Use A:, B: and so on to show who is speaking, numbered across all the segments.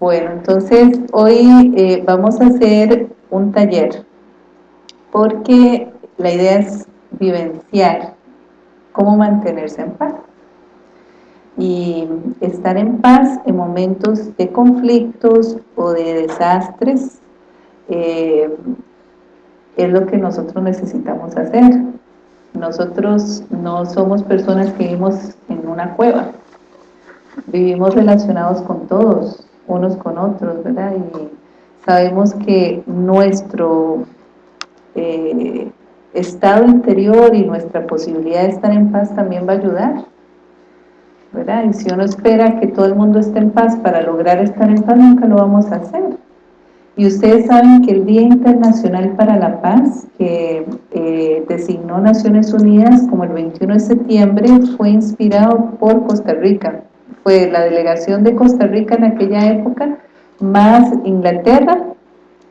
A: Bueno, entonces hoy eh, vamos a hacer un taller porque la idea es vivenciar cómo mantenerse en paz y estar en paz en momentos de conflictos o de desastres eh, es lo que nosotros necesitamos hacer. Nosotros no somos personas que vivimos en una cueva. Vivimos relacionados con todos unos con otros, ¿verdad? Y sabemos que nuestro eh, estado interior y nuestra posibilidad de estar en paz también va a ayudar, ¿verdad? Y si uno espera que todo el mundo esté en paz para lograr estar en paz, nunca lo vamos a hacer. Y ustedes saben que el Día Internacional para la Paz, que eh, designó Naciones Unidas como el 21 de septiembre, fue inspirado por Costa Rica, fue la delegación de Costa Rica en aquella época, más Inglaterra,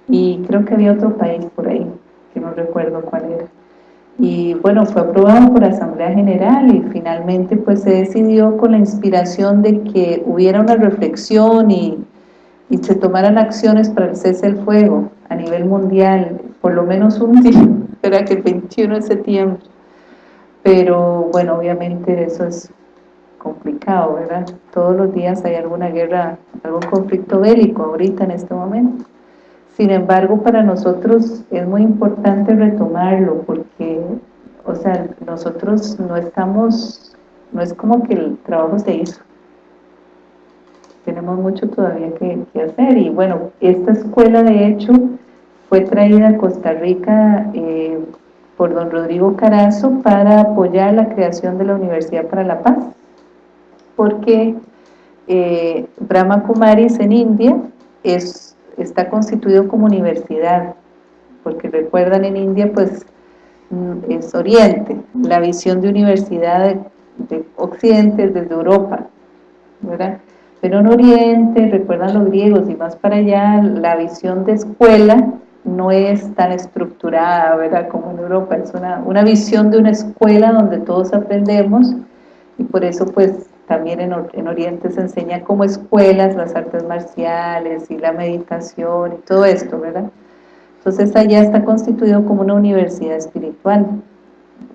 A: y creo que había otro país por ahí, que no recuerdo cuál era. Y bueno, fue aprobado por Asamblea General y finalmente pues se decidió con la inspiración de que hubiera una reflexión y, y se tomaran acciones para el cese del fuego a nivel mundial, por lo menos un día, era que el 21 de septiembre. Pero bueno, obviamente eso es complicado, ¿verdad? Todos los días hay alguna guerra, algún conflicto bélico ahorita en este momento. Sin embargo, para nosotros es muy importante retomarlo porque, o sea, nosotros no estamos, no es como que el trabajo se hizo. Tenemos mucho todavía que, hacer y bueno, esta escuela de hecho fue traída a Costa Rica eh, por don Rodrigo Carazo para apoyar la creación de la Universidad para la Paz porque eh, Brahma Kumaris en India es, está constituido como universidad, porque recuerdan en India pues mm, es Oriente, la visión de universidad de, Occidente es desde Europa, ¿verdad? Pero en Oriente, recuerdan los griegos y más para allá, la visión de escuela no es tan estructurada, ¿verdad? Como en Europa, es una, una visión de una escuela donde todos aprendemos y por eso pues también en, Oriente se enseña como escuelas las artes marciales y la meditación y todo esto, ¿verdad? Entonces allá está constituido como una universidad espiritual,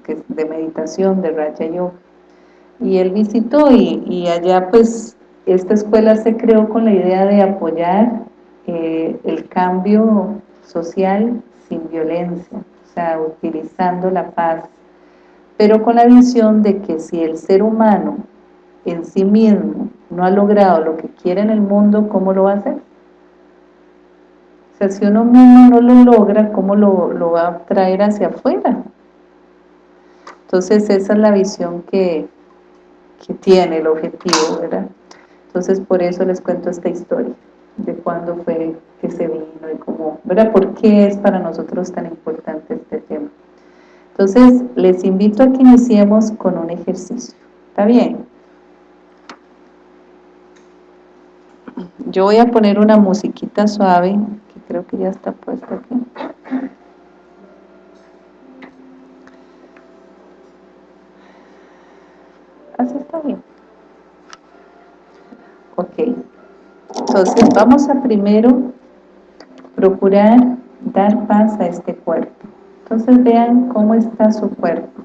A: que de meditación, de Raja Yoga. Y él visitó y, allá pues esta escuela se creó con la idea de apoyar eh, el cambio social sin violencia, o sea, utilizando la paz, pero con la visión de que si el ser humano en sí mismo no ha logrado lo que quiere en el mundo, ¿cómo lo va a hacer? O sea, si uno mismo no lo logra, ¿cómo lo, va a traer hacia afuera? Entonces esa es la visión que, que tiene el objetivo, ¿verdad? Entonces por eso les cuento esta historia, de cuándo fue que se vino y cómo, ¿verdad? ¿Por qué es para nosotros tan importante este tema? Entonces les invito a que iniciemos con un ejercicio, ¿está bien? Yo voy a poner una musiquita suave, que creo que ya está puesta aquí. Así está bien. Ok. Entonces vamos a primero procurar dar paz a este cuerpo. Entonces vean cómo está su cuerpo.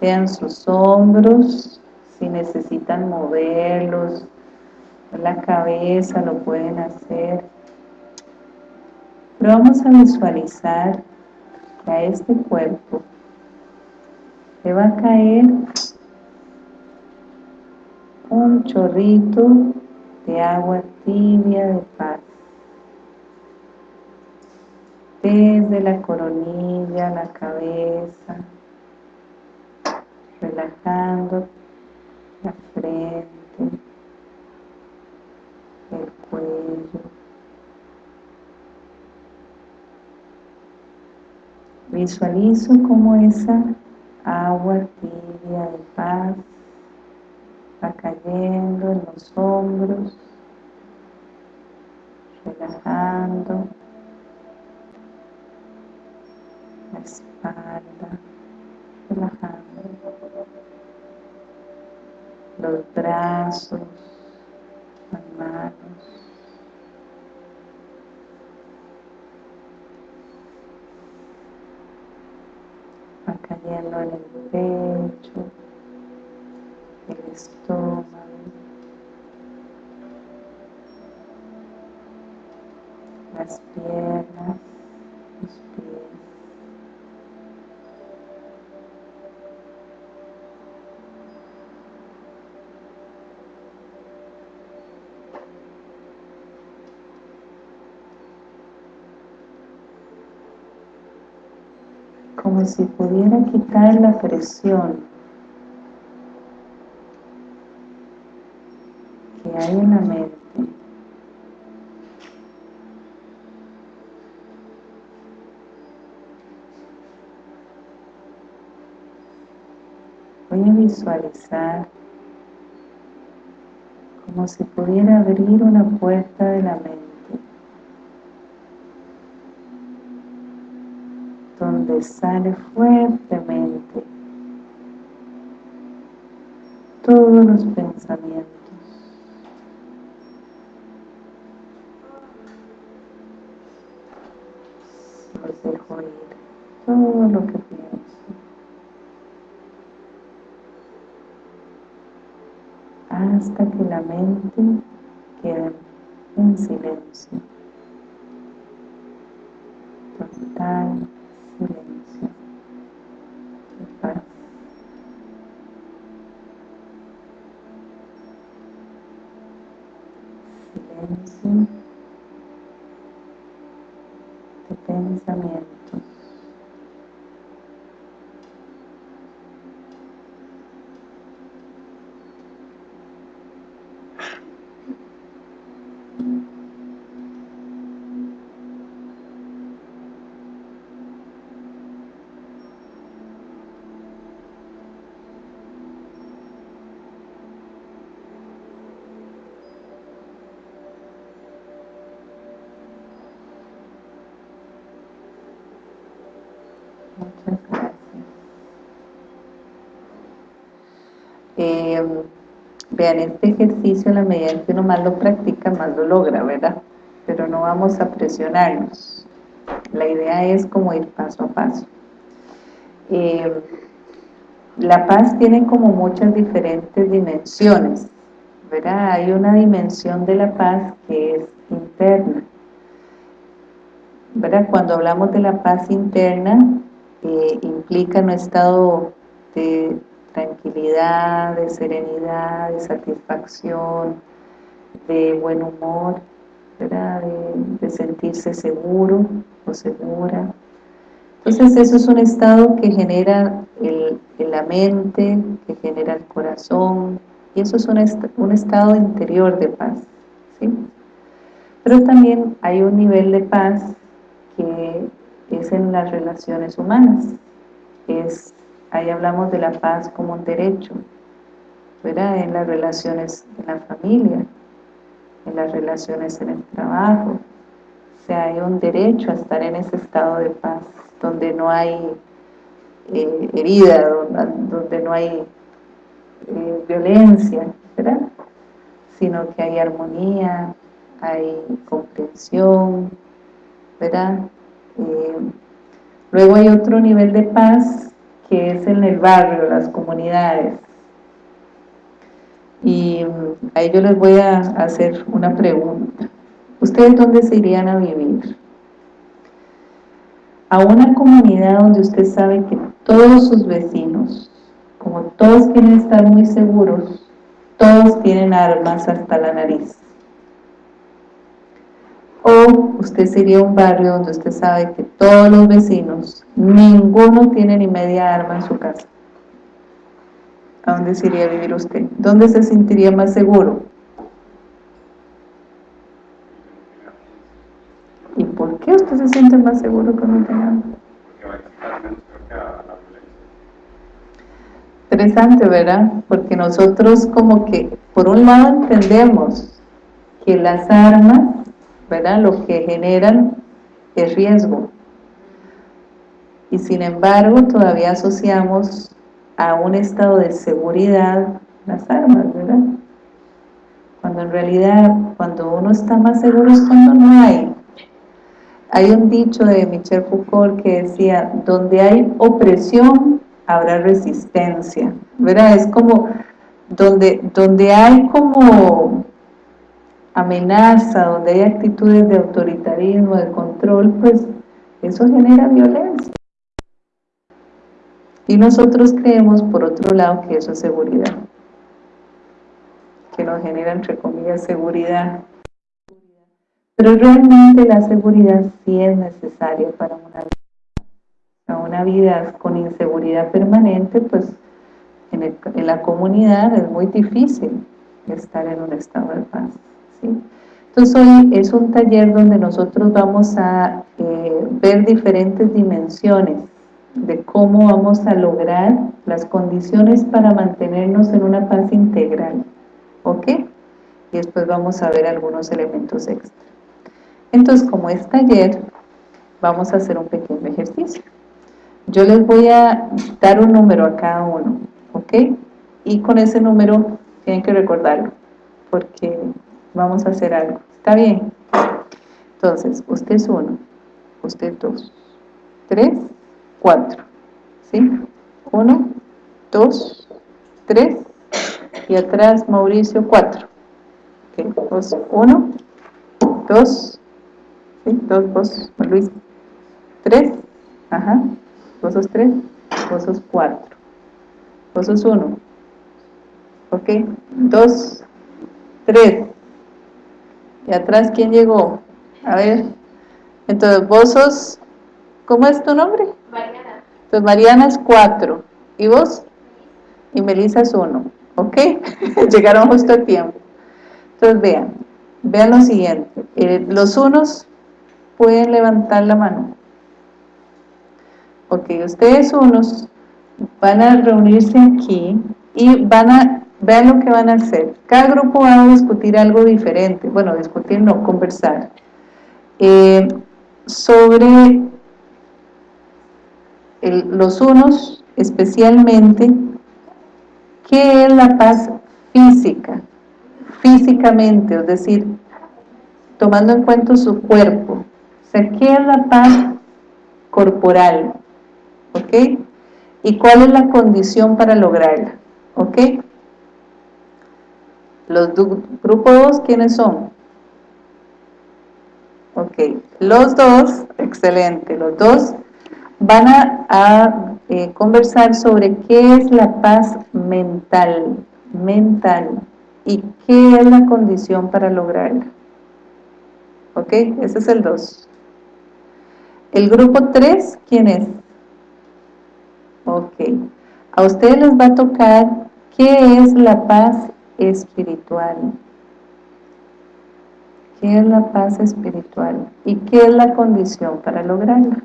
A: Vean sus hombros, si necesitan moverlos, la cabeza lo pueden hacer. Pero vamos a visualizar que a este cuerpo le va a caer un chorrito de agua tibia de paz. Desde la coronilla, la cabeza relajando la frente cuello. Visualizo como esa agua tibia de paz va cayendo en los hombros, relajando la espalda, relajando los brazos, las manos, sintiendo en el pecho, el estómago, las piernas, como si pudiera quitar la presión que hay en la mente. Voy a visualizar como si pudiera abrir una puerta de la mente donde sale fuertemente todos los pensamientos. Los dejo ir todo lo que pienso. Hasta que la mente quede en silencio silencio de pensamientos Muchas gracias. Eh, vean, este ejercicio a la medida en que uno más lo practica, más lo logra, ¿verdad? Pero no vamos a presionarnos. La idea es como ir paso a paso. Eh, la paz tiene como muchas diferentes dimensiones, ¿verdad? Hay una dimensión de la paz que es interna, ¿verdad? Cuando hablamos de la paz interna, eh, implica un estado de de serenidad, de satisfacción, de buen humor. De, sentirse seguro o segura. Entonces eso es un estado que genera el, la mente, que genera el corazón, y eso es un, un estado interior de paz, ¿sí? Pero también hay un nivel de paz que es en las relaciones humanas. Es, ahí hablamos de la paz como un derecho, ¿verdad? En las relaciones en la familia, en las relaciones en el trabajo. O sea, hay un derecho a estar en ese estado de paz, donde no hay eh, herida, donde, no hay eh, violencia, ¿verdad? Sino que hay armonía, hay comprensión, ¿verdad? Eh, luego hay otro nivel de paz que es en el barrio, las comunidades. Y ahí yo les voy a hacer una pregunta. ¿Ustedes dónde se irían a vivir? A una comunidad donde usted sabe que todos sus vecinos, como todos quieren estar muy seguros, todos tienen armas hasta la nariz o usted sería un barrio donde usted sabe que todos los vecinos, ninguno tiene ni media arma en su casa. ¿A dónde se iría a vivir usted? ¿Dónde se sentiría más seguro? ¿Y por qué usted se siente más seguro que no tenga Interesante, ¿verdad? Porque nosotros como que, por un lado entendemos que las armas ¿verdad? Lo que generan es riesgo. Y sin embargo, todavía asociamos a un estado de seguridad las armas, ¿verdad? Cuando en realidad, cuando uno está más seguro es cuando no hay. Hay un dicho de Michel Foucault que decía, donde hay opresión, habrá resistencia, ¿verdad? Es como donde, donde hay como amenaza, donde hay actitudes de autoritarismo, de control, pues eso genera violencia. Y nosotros creemos, por otro lado, que eso es seguridad. Que nos genera, entre comillas, seguridad. Pero realmente la seguridad sí es necesaria para una vida. Una vida con inseguridad permanente, pues en, en la comunidad es muy difícil estar en un estado de paz. Entonces hoy es un taller donde nosotros vamos a eh, ver diferentes dimensiones de cómo vamos a lograr las condiciones para mantenernos en una paz integral, ¿ok? Y después vamos a ver algunos elementos extra. Entonces, como es taller, vamos a hacer un pequeño ejercicio. Yo les voy a dar un número a cada uno, ¿ok? Y con ese número tienen que recordarlo, porque vamos a hacer algo. ¿Está bien? Entonces, usted es uno, usted dos, tres, cuatro. ¿Sí? Uno, dos, tres, y atrás Mauricio, cuatro. Ok, dos, uno, dos, ¿sí? Dos, vos, Luis, tres, ajá, vos sos tres, vos sos cuatro, vos sos uno, ok, dos, tres, ¿Y atrás quién llegó? A ver. Entonces, vos sos... ¿Cómo es tu nombre? Mariana. Entonces, Mariana es cuatro. ¿Y vos? Y Melissa es uno. ¿Ok? Llegaron justo a tiempo. Entonces, vean. Vean lo siguiente. Eh, los unos pueden levantar la mano. Ok, ustedes unos van a reunirse aquí y van a Vean lo que van a hacer. Cada grupo va a discutir algo diferente. Bueno, discutir no, conversar. Eh, sobre los unos, especialmente, ¿qué es la paz física? Físicamente, es decir, tomando en cuenta su cuerpo. O sea, ¿qué es la paz corporal? ¿Ok? ¿Y cuál es la condición para lograrla? ¿Ok? Los grupos 2, ¿quiénes son? Ok, los dos, excelente, los dos van a, eh, conversar sobre qué es la paz mental, mental, y qué es la condición para lograrla. Ok, ese es el 2. El grupo 3, ¿quién es? Ok, a ustedes les va a tocar qué es la paz espiritual. ¿Qué es la paz espiritual? ¿Y qué es la condición para lograrla?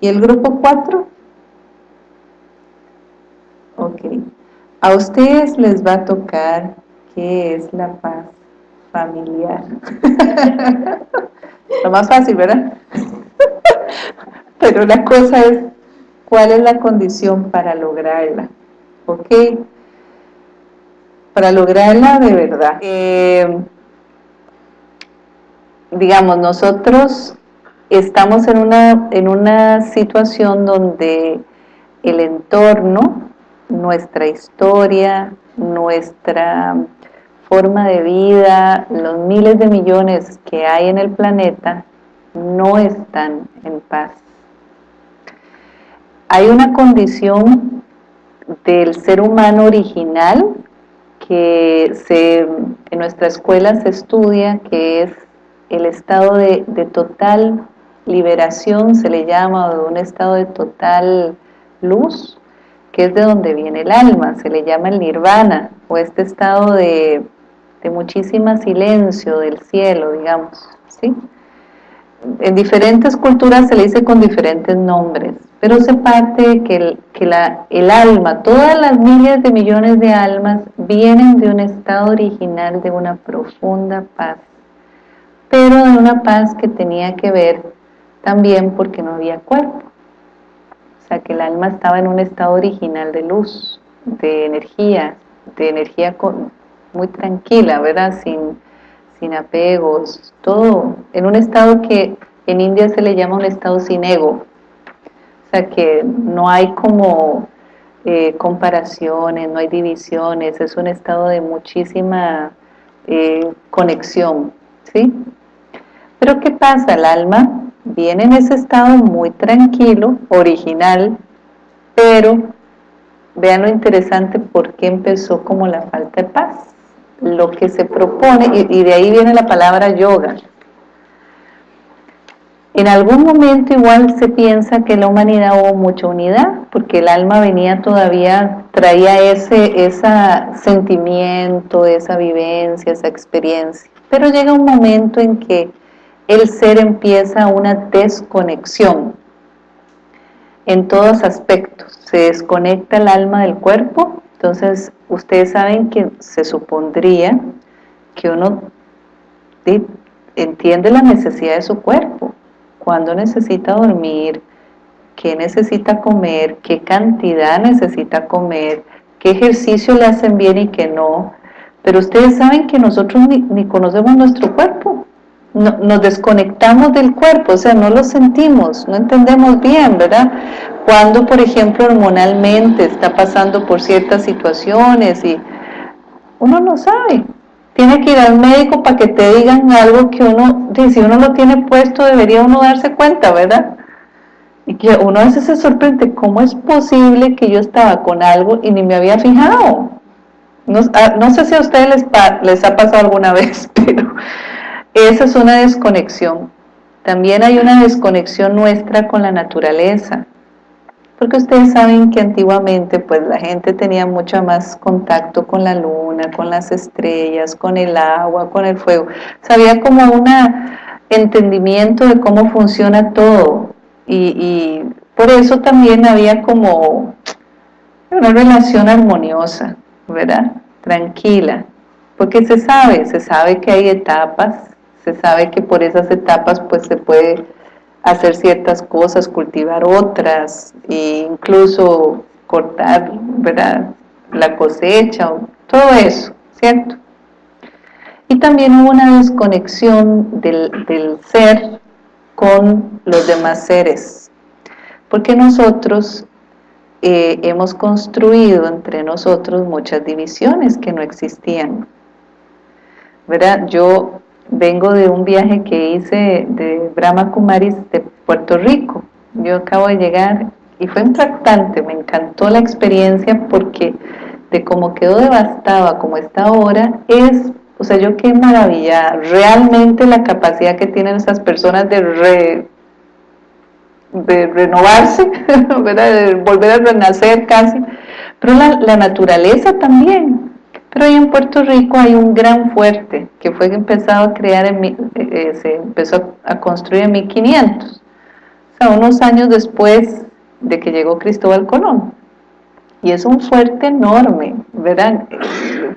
A: ¿Y el grupo 4? Ok. A ustedes les va a tocar qué es la paz familiar. Lo más fácil, ¿verdad? Pero la cosa es, ¿cuál es la condición para lograrla? ¿Ok? Para lograrla de verdad. Eh, digamos, nosotros estamos en una, en una situación donde el entorno, nuestra historia, nuestra forma de vida, los miles de millones que hay en el planeta, no están en paz. Hay una condición del ser humano original que se, en nuestra escuela se estudia, que es el estado de, total liberación, se le llama, o de un estado de total luz, que es de donde viene el alma, se le llama el nirvana, o este estado de, de muchísima silencio del cielo, digamos, ¿sí? En diferentes culturas se le dice con diferentes nombres, pero se parte que, el, que la, el alma, todas las miles de millones de almas vienen de un estado original de una profunda paz, pero de una paz que tenía que ver también porque no había cuerpo, o sea que el alma estaba en un estado original de luz, de energía, de energía muy tranquila, ¿verdad? Sin, sin apegos, todo, en un estado que en India se le llama un estado sin ego, O sea que no hay como eh, comparaciones, no hay divisiones, es un estado de muchísima eh, conexión, ¿sí? Pero ¿qué pasa? El alma viene en ese estado muy tranquilo, original, pero vean lo interesante por qué empezó como la falta de paz. Lo que se propone, y de ahí viene la palabra yoga, en algún momento igual se piensa que la humanidad hubo mucha unidad, porque el alma venía todavía, traía ese, ese sentimiento, esa vivencia, esa experiencia. Pero llega un momento en que el ser empieza una desconexión en todos aspectos. Se desconecta el alma del cuerpo, entonces ustedes saben que se supondría que uno entiende la necesidad de su cuerpo, cuándo necesita dormir, qué necesita comer, qué cantidad necesita comer, qué ejercicio le hacen bien y qué no. Pero ustedes saben que nosotros ni, conocemos nuestro cuerpo, nos desconectamos del cuerpo, o sea, no lo sentimos, no entendemos bien, ¿verdad? Cuando, por ejemplo, hormonalmente está pasando por ciertas situaciones y uno no sabe, tiene que ir al médico para que te digan algo que uno, si uno lo tiene puesto, debería uno darse cuenta, ¿verdad? Y que uno a veces se sorprende, ¿cómo es posible que yo estaba con algo y ni me había fijado? No, ah, sé si a ustedes les, les ha pasado alguna vez, pero esa es una desconexión. También hay una desconexión nuestra con la naturaleza porque ustedes saben que antiguamente pues la gente tenía mucho más contacto con la luna, con las estrellas, con el agua, con el fuego, sabía como un entendimiento de cómo funciona todo. Y, por eso también había como una relación armoniosa, ¿verdad? Tranquila, porque se sabe, se sabe que hay etapas, se sabe que por esas etapas pues se puede hacer ciertas cosas, cultivar otras, e incluso cortar, ¿verdad? La cosecha, todo eso, ¿cierto? Y también hubo una desconexión del, del ser con los demás seres, porque nosotros eh, hemos construido entre nosotros muchas divisiones que no existían. ¿Verdad? Yo vengo de un viaje que hice de Brahma Kumaris de Puerto Rico. Yo acabo de llegar y fue impactante, me encantó la experiencia porque de cómo quedó devastada como está ahora, es, o sea, yo qué maravilla, realmente la capacidad que tienen esas personas de, de renovarse, de volver a renacer casi, pero la naturaleza también, pero ahí en Puerto Rico hay un gran fuerte que fue empezado a crear, en, eh, eh, se empezó a construir en 1500, o sea, unos años después de que llegó Cristóbal Colón. Y es un fuerte enorme, ¿verdad?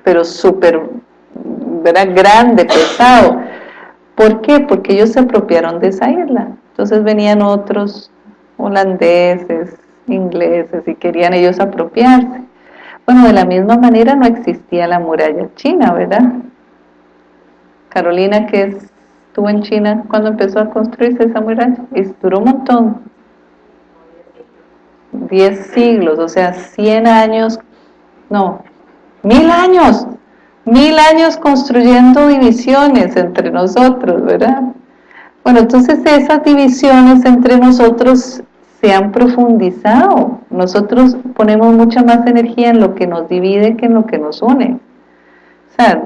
A: Pero súper, ¿verdad? Grande, pesado. ¿Por qué? Porque ellos se apropiaron de esa isla. Entonces venían otros holandeses, ingleses, y querían ellos apropiarse. Bueno, de la misma manera no existía la muralla china, ¿verdad? Carolina, que estuvo en China cuando empezó a construirse esa muralla, y duró un montón, 10 siglos, o sea, 100 años, no, mil años, mil años construyendo divisiones entre nosotros, ¿verdad? Bueno, entonces esas divisiones entre nosotros se han profundizado. Nosotros ponemos mucha más energía en lo que nos divide que en lo que nos une. O sea,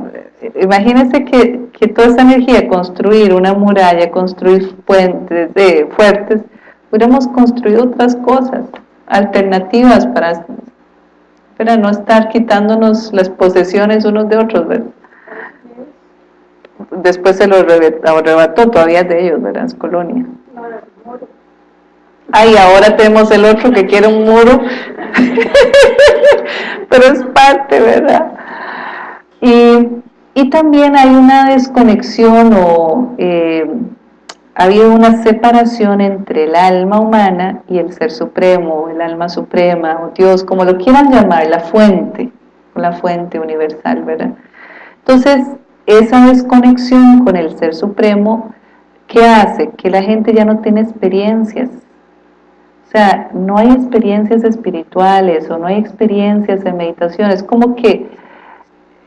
A: imagínense que, que toda esa energía, construir una muralla, construir puentes de, fuertes, hubiéramos construido otras cosas, alternativas para, para no estar quitándonos las posesiones unos de otros, ¿verdad? Después se lo arrebató todavía de ellos, ¿verdad? Colonia. Ay, ahora tenemos el otro que quiere un muro. Pero es parte, ¿verdad? Y, también hay una desconexión o eh, ha una separación entre el alma humana y el ser supremo, el alma suprema, o Dios, como lo quieran llamar, la fuente, la fuente universal, ¿verdad? Entonces, esa desconexión con el ser supremo, ¿qué hace? Que la gente ya no tiene experiencias, o sea, no hay experiencias espirituales o no hay experiencias en meditación. Es como que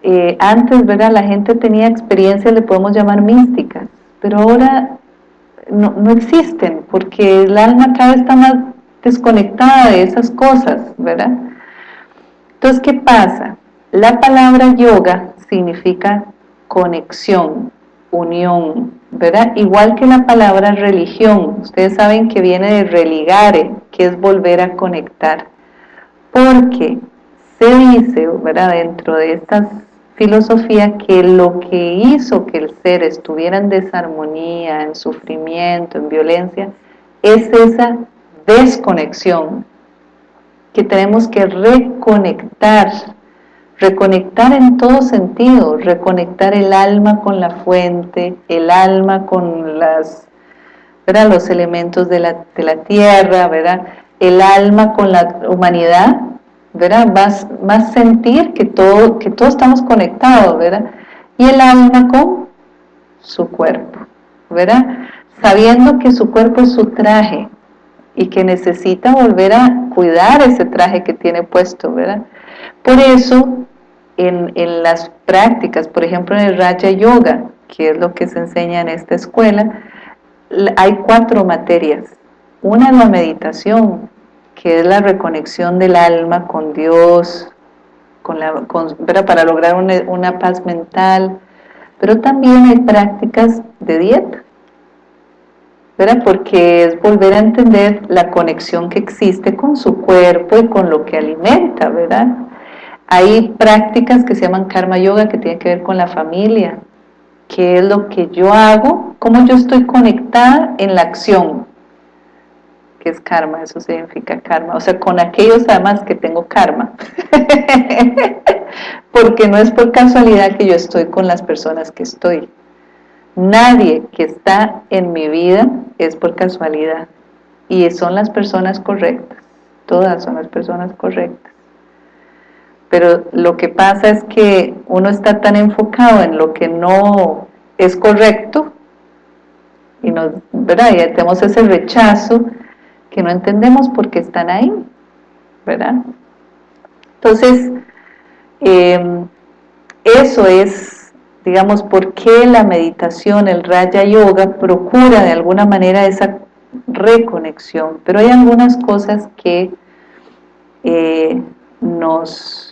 A: eh, antes, ¿verdad? La gente tenía experiencias, le podemos llamar místicas, pero ahora no, no existen porque el alma cada vez está más desconectada de esas cosas, ¿verdad? Entonces, ¿qué pasa? La palabra yoga significa conexión, unión, ¿verdad? Igual que la palabra religión, ustedes saben que viene de religare, que es volver a conectar, porque se dice, ¿verdad? Dentro de esta filosofía que lo que hizo que el ser estuviera en desarmonía, en sufrimiento, en violencia, es esa desconexión que tenemos que reconectar reconectar en todo sentido, reconectar el alma con la fuente, el alma con las, los elementos de la, tierra, ¿verdad? el alma con la humanidad, ¿verdad? Más, más sentir que, todo, que todos estamos conectados, ¿verdad? y el alma con su cuerpo, ¿verdad? sabiendo que su cuerpo es su traje y que necesita volver a cuidar ese traje que tiene puesto, ¿verdad? Por eso en, las prácticas, por ejemplo en el Raja Yoga, que es lo que se enseña en esta escuela, hay cuatro materias. Una es la meditación, que es la reconexión del alma con Dios, con la, para lograr una, una, paz mental, pero también hay prácticas de dieta, ¿verdad? porque es volver a entender la conexión que existe con su cuerpo y con lo que alimenta, ¿verdad? Hay prácticas que se llaman karma yoga que tienen que ver con la familia, qué es lo que yo hago, cómo yo estoy conectada en la acción, que es karma, eso significa karma, o sea, con aquellos además que tengo karma, porque no es por casualidad que yo estoy con las personas que estoy, nadie que está en mi vida es por casualidad, y son las personas correctas, todas son las personas correctas pero lo que pasa es que uno está tan enfocado en lo que no es correcto y, nos, ¿verdad? y tenemos ese rechazo que no entendemos por qué están ahí, ¿verdad? Entonces, em, eso es, digamos, por qué la meditación, el Raya Yoga, procura de alguna manera esa reconexión, pero hay algunas cosas que eh, nos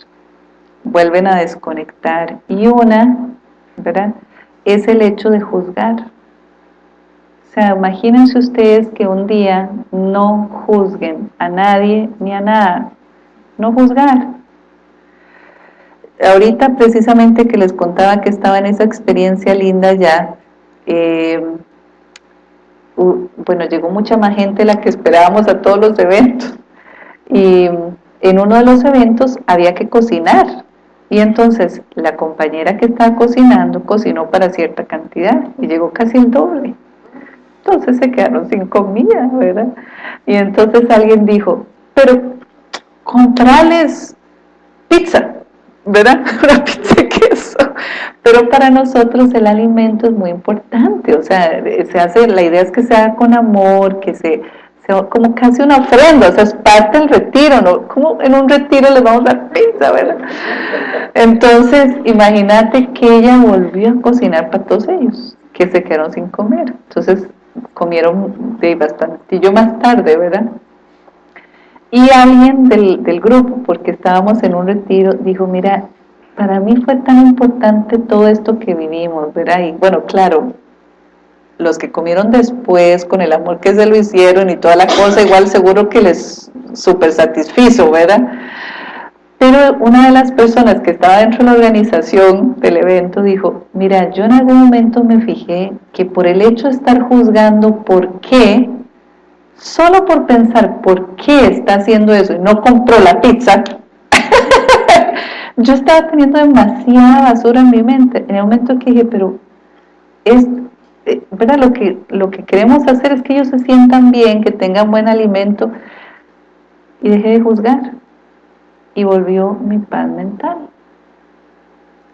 A: vuelven a desconectar. Y una, ¿verdad? Es el hecho de juzgar. O sea, imagínense ustedes que un día no juzguen a nadie ni a nada. No juzgar. Ahorita precisamente que les contaba que estaba en esa experiencia linda ya, eh, bueno, llegó mucha más gente de la que esperábamos a todos los eventos. Y en uno de los eventos había que cocinar y entonces la compañera que estaba cocinando cocinó para cierta cantidad y llegó casi el doble. Entonces se quedaron sin comida, ¿verdad? Y entonces alguien dijo, pero comprarles pizza, ¿verdad? Una pizza queso. Pero para nosotros el alimento es muy importante, o sea, se hace, la idea es que se haga con amor, que se como casi una ofrenda, o sea, es parte del retiro, ¿no? Como en un retiro les vamos a dar pizza, ¿verdad? Entonces, imagínate que ella volvió a cocinar para todos ellos, que se quedaron sin comer. Entonces, comieron de bastantillo más tarde, ¿verdad? Y alguien del, del grupo, porque estábamos en un retiro, dijo, mira, para mí fue tan importante todo esto que vivimos, ¿verdad? Y bueno, claro, los que comieron después, con el amor que se lo hicieron y toda la cosa, igual seguro que les super satisfizo, ¿verdad? Pero una de las personas que estaba dentro de la organización del evento dijo, mira, yo en algún momento me fijé que por el hecho de estar juzgando por qué, solo por pensar por qué está haciendo eso y no compró la pizza, yo estaba teniendo demasiada basura en mi mente. En el momento que dije, pero es, eh, ¿verdad? Lo que, lo que queremos hacer es que ellos se sientan bien, que tengan buen alimento y dejé de juzgar y volvió mi paz mental.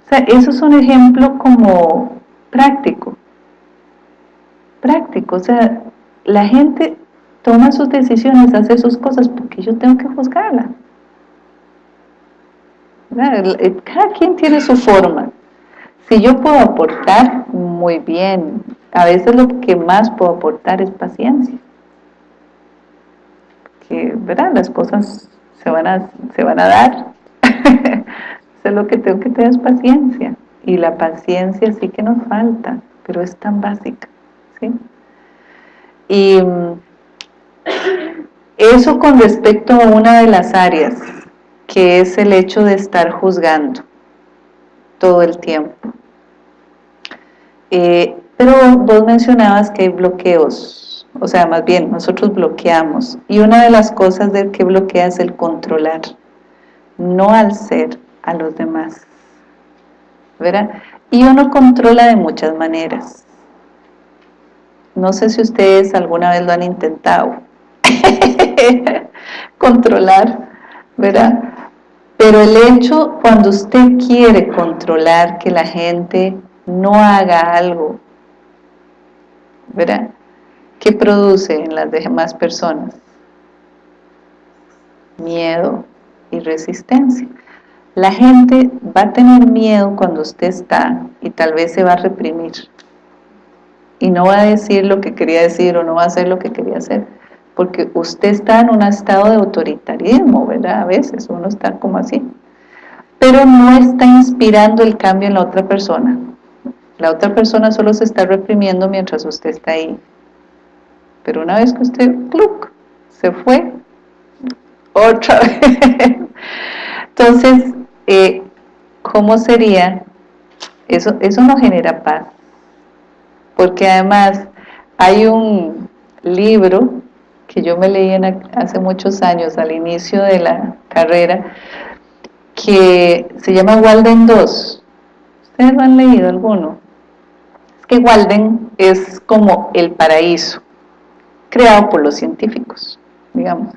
A: O sea, eso es un ejemplo como práctico, práctico, o sea, la gente toma sus decisiones, hace sus cosas, porque yo tengo que juzgarla. Cada quien tiene su forma. Si yo puedo aportar, muy bien. A veces lo que más puedo aportar es paciencia. Que, ¿verdad? Las cosas se van a, se van a dar. Eso es lo que tengo que tener es paciencia. Y la paciencia sí que nos falta, pero es tan básica. ¿sí? Y mm, eso con respecto a una de las áreas, que es el hecho de estar juzgando todo el tiempo. Eh, pero vos mencionabas que hay bloqueos, o sea, más bien, nosotros bloqueamos. Y una de las cosas del que bloquea es el controlar, no al ser, a los demás. ¿Verdad? Y uno controla de muchas maneras. No sé si ustedes alguna vez lo han intentado. Controlar, ¿verdad? Pero el hecho, cuando usted quiere controlar que la gente no haga algo, ¿verdad? ¿Qué produce en las demás personas? Miedo y resistencia. La gente va a tener miedo cuando usted está y tal vez se va a reprimir y no va a decir lo que quería decir o no va a hacer lo que quería hacer porque usted está en un estado de autoritarismo, ¿verdad? A veces uno está como así, pero no está inspirando el cambio en la otra persona. La otra persona solo se está reprimiendo mientras usted está ahí. Pero una vez que usted, ¡cluc! se fue, otra vez. Entonces, eh, ¿cómo sería? Eso, eso no genera paz. Porque además hay un libro que yo me leí hace muchos años, al inicio de la carrera, que se llama Walden 2. ¿Ustedes lo han leído alguno? Es que Walden es como el paraíso, creado por los científicos, digamos.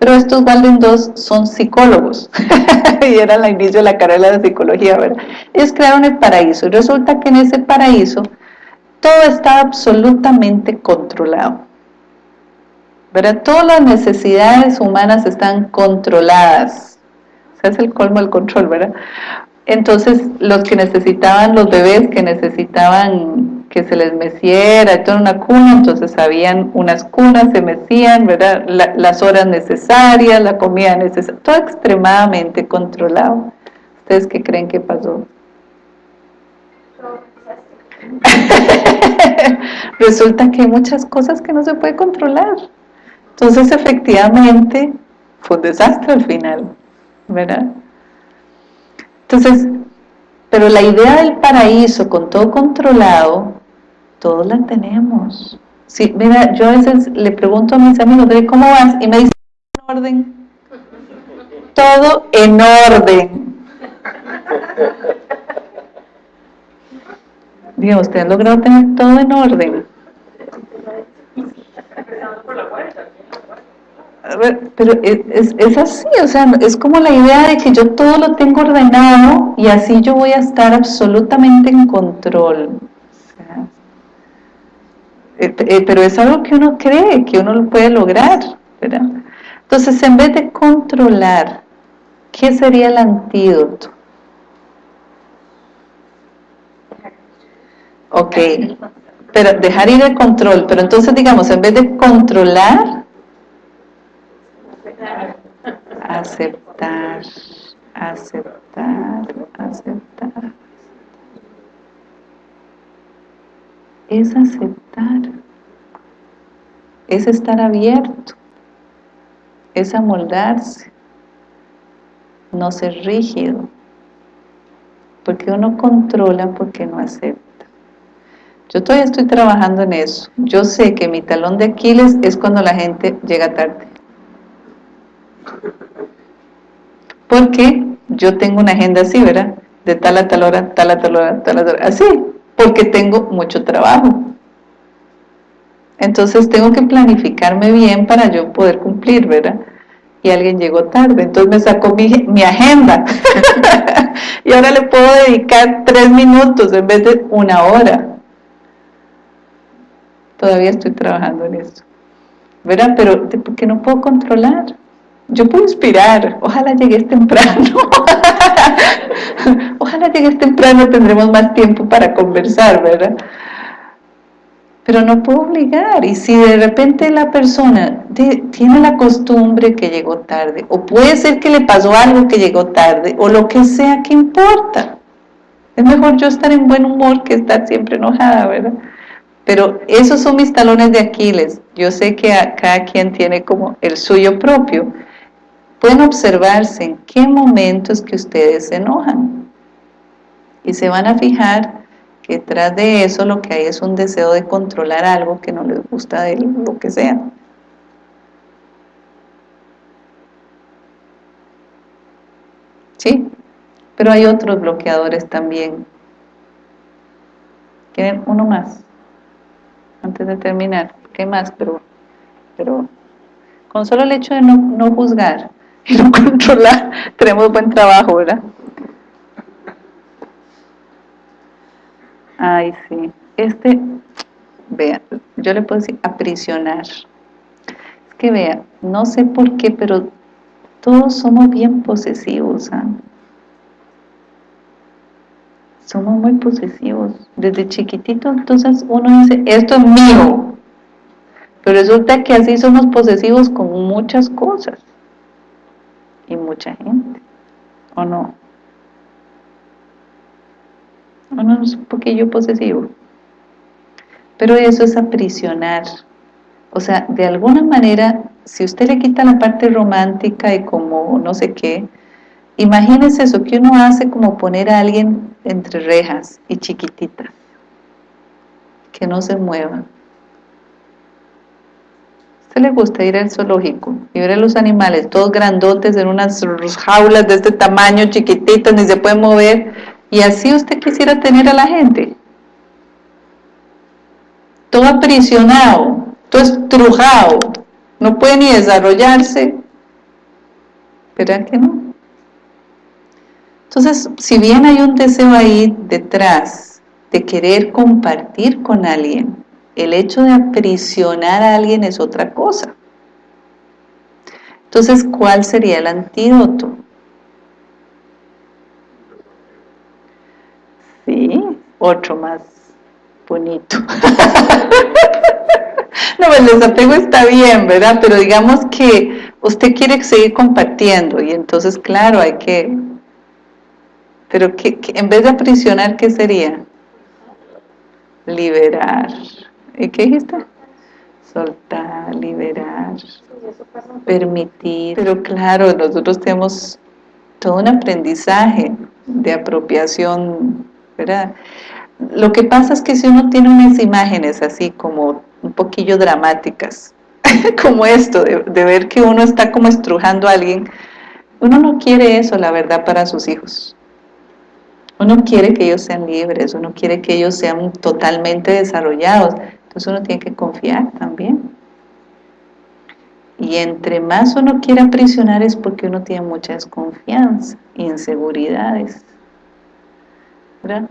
A: Pero estos Walden 2 son psicólogos, y era el inicio de la carrera de psicología, ¿verdad? Ellos crearon el paraíso, y resulta que en ese paraíso todo está absolutamente controlado ¿verdad? Todas las necesidades humanas están controladas. Ese es el colmo del control, ¿verdad? Entonces, los que necesitaban, los bebés que necesitaban que se les meciera, toda una cuna, entonces habían unas cunas, se mecían, ¿verdad? las horas necesarias, la comida necesaria, todo extremadamente controlado. ¿Ustedes qué creen que pasó? Resulta que hay muchas cosas que no se puede controlar. Entonces, efectivamente, fue un desastre al final, ¿verdad? Entonces, pero la idea del paraíso con todo controlado, todos la tenemos. Sí, mira, yo a veces le pregunto a mis amigos, ¿cómo vas? Y me dicen, en orden. Todo en orden. Digo, ¿usted ha logrado tener todo en orden? Pero es, es, así, o sea, es como la idea de que yo todo lo tengo ordenado y así yo voy a estar absolutamente en control. Eh, eh, pero es algo que uno cree, que uno lo puede lograr, ¿verdad? Entonces, en vez de controlar, ¿qué sería el antídoto? Ok, pero dejar ir el control, pero entonces digamos, en vez de controlar, aceptar, aceptar, aceptar. Es aceptar, es estar abierto, es amoldarse, no ser rígido, porque uno controla porque no acepta. Yo todavía estoy trabajando en eso. Yo sé que mi talón de Aquiles es cuando la gente llega tarde. Porque yo tengo una agenda así, ¿verdad? De tal a tal hora, tal a tal hora, tal a tal hora, así, porque tengo mucho trabajo. Entonces tengo que planificarme bien para yo poder cumplir, ¿verdad? Y alguien llegó tarde, entonces me sacó mi, mi agenda. y ahora le puedo dedicar tres minutos en vez de una hora. Todavía estoy trabajando en eso. ¿verdad? Pero porque no puedo controlar. Yo puedo inspirar, ojalá llegues temprano. ojalá llegues temprano, tendremos más tiempo para conversar, ¿verdad? Pero no puedo obligar. Y si de repente la persona tiene la costumbre que llegó tarde, o puede ser que le pasó algo que llegó tarde, o lo que sea, ¿qué importa? Es mejor yo estar en buen humor que estar siempre enojada, ¿verdad? Pero esos son mis talones de Aquiles. Yo sé que cada quien tiene como el suyo propio. Pueden observarse en qué momentos que ustedes se enojan. Y se van a fijar que detrás de eso lo que hay es un deseo de controlar algo que no les gusta de lo que sea. ¿Sí? Pero hay otros bloqueadores también. ¿Quieren uno más? antes de terminar, ¿qué más? Pero, pero con solo el hecho de no, no juzgar y no controlar, tenemos buen trabajo, ¿verdad? Ay, sí. Este, vea, yo le puedo decir aprisionar. Es que vea, no sé por qué, pero todos somos bien posesivos, ¿ah? somos muy posesivos. Desde chiquitito, entonces uno dice, esto es mío. Pero resulta que así somos posesivos con muchas cosas. Y mucha gente. ¿O no? ¿O no es un poquillo posesivo? Pero eso es aprisionar. O sea, de alguna manera, si usted le quita la parte romántica y como no sé qué, Imagínense eso que uno hace como poner a alguien entre rejas y chiquititas, que no se mueva. ¿A usted le gusta ir al zoológico y ver a los animales todos grandotes en unas jaulas de este tamaño, chiquititas, ni se pueden mover? Y así usted quisiera tener a la gente. Todo aprisionado, todo estrujado, no puede ni desarrollarse. ¿Verdad que no? Entonces, si bien hay un deseo ahí detrás de querer compartir con alguien, el hecho de aprisionar a alguien es otra cosa. Entonces, ¿cuál sería el antídoto? Sí, otro más bonito. no, el desapego está bien, ¿verdad? Pero digamos que usted quiere seguir compartiendo y entonces, claro, hay que pero que, en vez de aprisionar, ¿qué sería? Liberar. ¿Y qué dijiste? Soltar, liberar, permitir. Pero claro, nosotros tenemos todo un aprendizaje de apropiación, ¿verdad? Lo que pasa es que si uno tiene unas imágenes así como un poquillo dramáticas, como esto, de, de ver que uno está como estrujando a alguien, uno no quiere eso, la verdad, para sus hijos. Uno quiere que ellos sean libres, uno quiere que ellos sean totalmente desarrollados, entonces uno tiene que confiar también. Y entre más uno quiere aprisionar es porque uno tiene mucha desconfianza, inseguridades. ¿Verdad?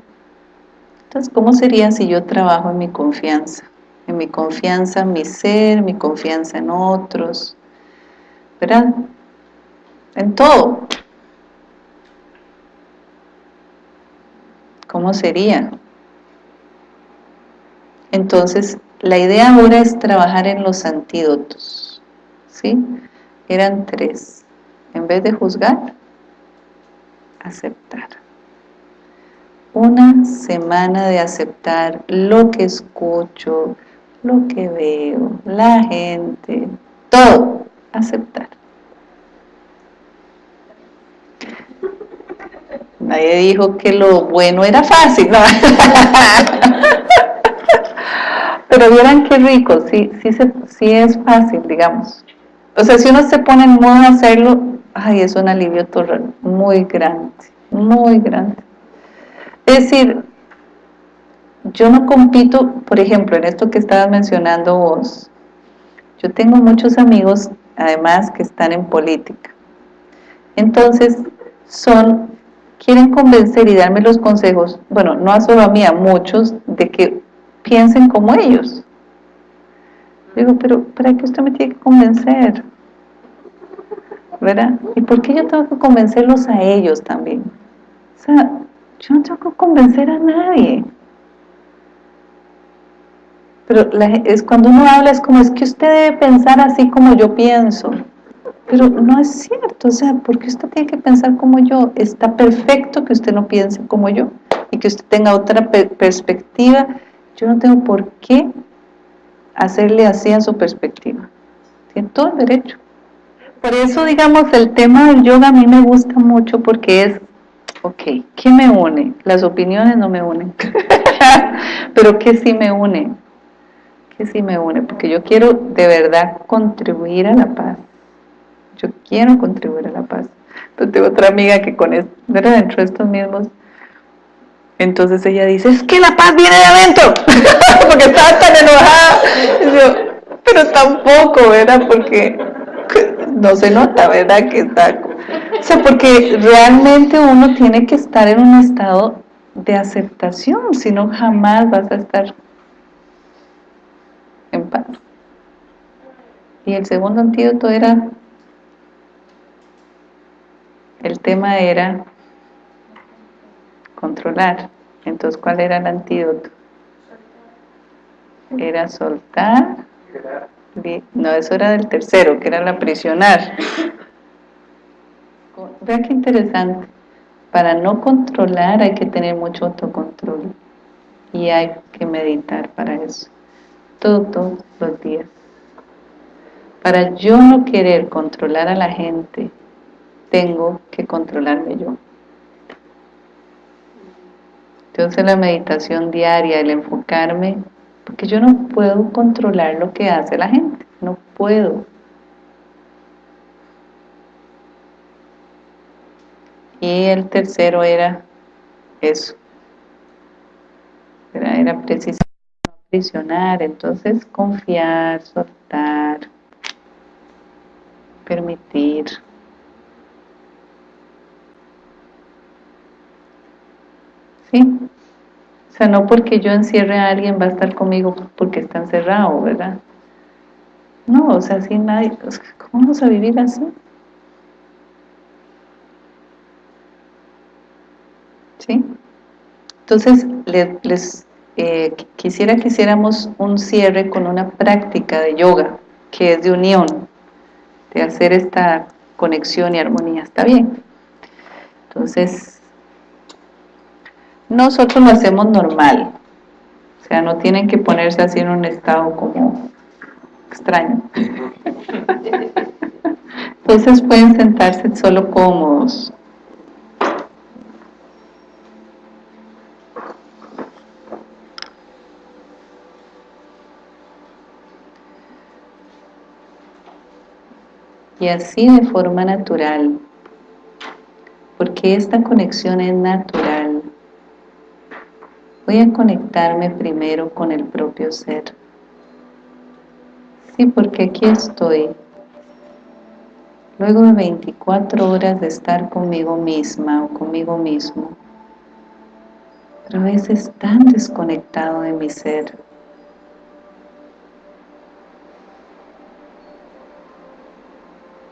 A: Entonces, ¿cómo sería si yo trabajo en mi confianza? En mi confianza en mi ser, mi confianza en otros, ¿verdad? En todo. ¿Cómo sería? Entonces, la idea ahora es trabajar en los antídotos. ¿Sí? Eran tres. En vez de juzgar, aceptar. Una semana de aceptar lo que escucho, lo que veo, la gente, todo, aceptar. Nadie dijo que lo bueno era fácil, ¿no? Pero vieran qué rico, sí, sí, sí es fácil, digamos. O sea, si uno se pone en modo de hacerlo, ay, es un alivio muy grande, muy grande. Es decir, yo no compito, por ejemplo, en esto que estabas mencionando vos, yo tengo muchos amigos, además, que están en política. Entonces, son quieren convencer y darme los consejos, bueno, no a solo a mí, a muchos, de que piensen como ellos. Digo, pero ¿para qué usted me tiene que convencer? ¿Verdad? ¿Y por qué yo tengo que convencerlos a ellos también? O sea, yo no tengo que convencer a nadie. Pero es cuando uno habla es como, es que usted debe pensar así como yo pienso. Pero no es cierto, o sea, porque usted tiene que pensar como yo? Está perfecto que usted no piense como yo y que usted tenga otra perspectiva. Yo no tengo por qué hacerle así a su perspectiva. Tiene todo el derecho. Por eso, digamos, el tema del yoga a mí me gusta mucho porque es, ok, ¿qué me une? Las opiniones no me unen, pero ¿qué sí me une? ¿Qué sí me une? Porque yo quiero de verdad contribuir a la paz. Yo quiero contribuir a la paz. Entonces tengo otra amiga que con esto, dentro de estos mismos entonces ella dice, es que la paz viene de adentro, porque estaba tan enojada. pero tampoco, ¿verdad? Porque no se nota, ¿verdad? Que está... O sea, porque realmente uno tiene que estar en un estado de aceptación, si no jamás vas a estar en paz. Y el segundo antídoto era, el tema era controlar. Entonces, ¿cuál era el antídoto? Era soltar. No, eso era del tercero, que era la prisionar. Vea qué interesante. Para no controlar hay que tener mucho autocontrol. Y hay que meditar para eso. Todos los días. Para yo no querer controlar a la gente, tengo que controlarme yo. Entonces la meditación diaria, el enfocarme, porque yo no puedo controlar lo que hace la gente, no puedo. Y el tercero era eso, era, era precisamente entonces confiar, soltar, permitir. ¿Sí? O sea, no porque yo encierre a alguien va a estar conmigo porque está encerrado, ¿verdad? No, o sea, sin nadie, ¿cómo vamos a vivir así? ¿Sí? Entonces, les, eh, quisiera que hiciéramos un cierre con una práctica de yoga, que es de unión, de hacer esta conexión y armonía, ¿está bien? Entonces, nosotros lo hacemos normal, o sea, no tienen que ponerse así en un estado como extraño. Entonces pueden sentarse solo cómodos. Y así de forma natural, porque esta conexión es natural voy a conectarme primero con el propio ser. Sí, porque aquí estoy. Luego de 24 horas de estar conmigo misma o conmigo mismo, pero a veces tan desconectado de mi ser.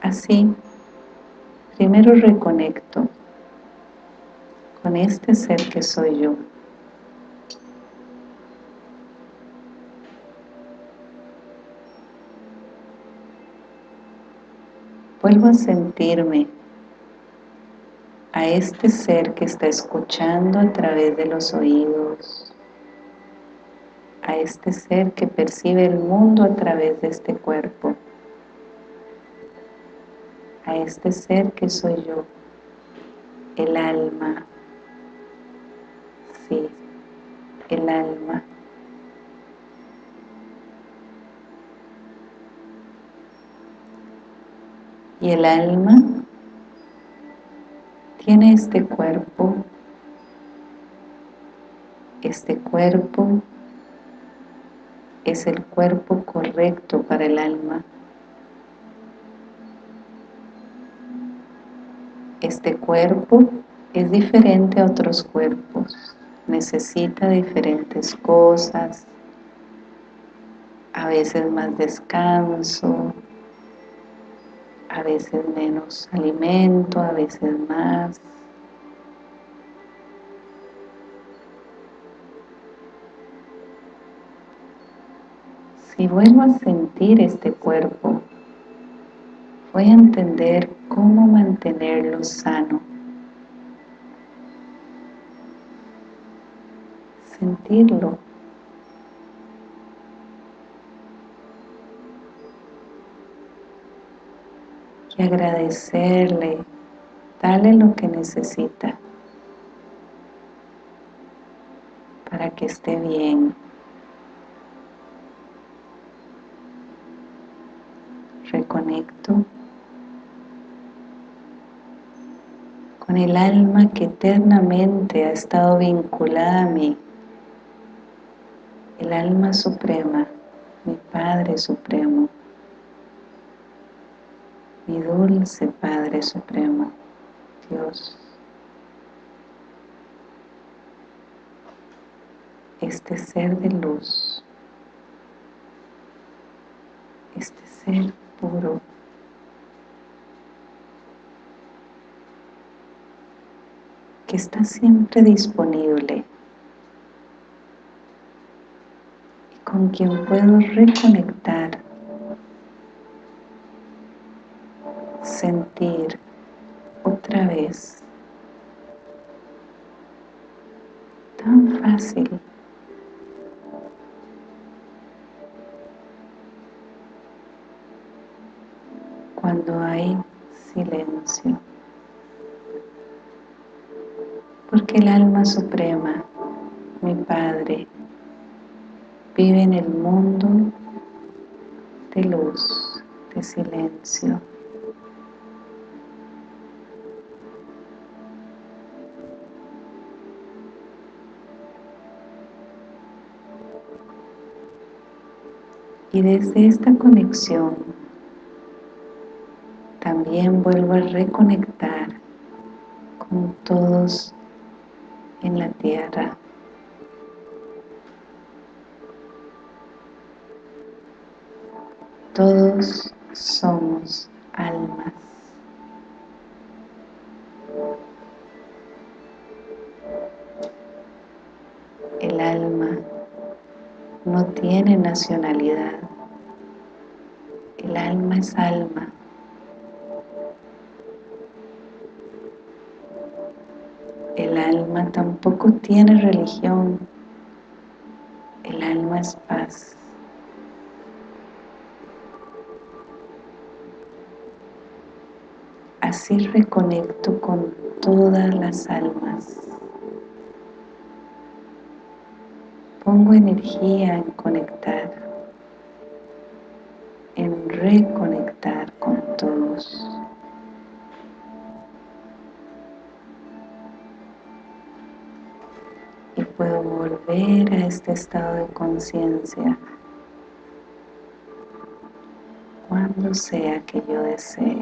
A: Así, primero reconecto con este ser que soy yo. Vuelvo a sentirme a este ser que está escuchando a través de los oídos, a este ser que percibe el mundo a través de este cuerpo, a este ser que soy yo, el alma, sí, el alma. Y el alma tiene este cuerpo, este cuerpo es el cuerpo correcto para el alma. Este cuerpo es diferente a otros cuerpos, necesita diferentes cosas, a veces más descanso, a veces menos alimento, a veces más. Si vuelvo a sentir este cuerpo, voy a entender cómo mantenerlo sano. Sentirlo. Y agradecerle, darle lo que necesita para que esté bien. reconecto con el alma que eternamente ha estado vinculada a mí, el alma suprema, mi Padre Supremo, mi dulce Padre Supremo, Dios. Este ser de luz, este ser puro. que está siempre disponible y con quien puedo reconectar, sentir otra vez tan cuando hay silencio. Porque el alma suprema, mi Padre, vive en el mundo de luz, de silencio. Y desde esta conexión también vuelvo a reconectar con todos en la tierra. Todos somos almas. El alma no tiene nacionalidad. Es alma. El alma tampoco tiene religión. El alma es paz. Así reconecto con todas las almas. Pongo energía en conectar, volver a este estado de conciencia cuando sea que yo desee.